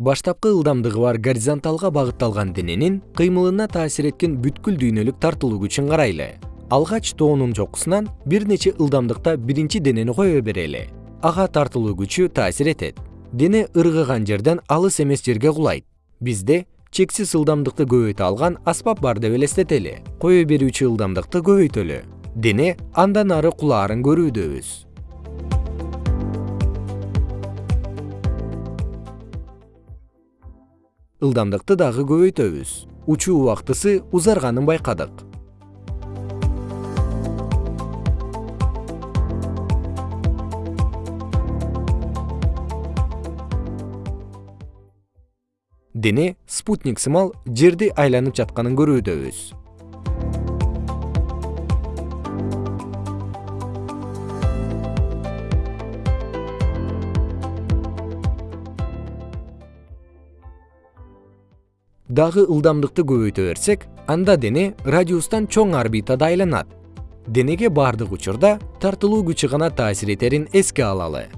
баштапкы ылдамдыгы бар горизонталга багытталган дененин кыймылына таасир эткен бүткүл дүйнөлүк тартылуу күчүн карайлы. Алгач тоонун чокусунан бир нече ылдамдыкта биринчи денени кое берели. Ага тартылуу күчү таасир этет. Дене ыргыган жерден алыс эмес жерге кулайт. Бизде чексиз ылдамдыкты көбөйтө алган аспап бар деп элестетели. Кое берүүчү ылдамдыкты көбөйтөлү. Дене андан ары кулаарын көрүүдөбүз ылдамдыкты дагы көбөйтөбүз. Учуу убактысы узарганын байкадык. Дене спутник сымал жерди айланып жатканын көрүүдөбүз дагы ылдамдыкты көбөйтө берсек анда дене радиустан чоң орбитада айланат денеге бардык учурда тартылуу күчү гана таасир этерин эске алалы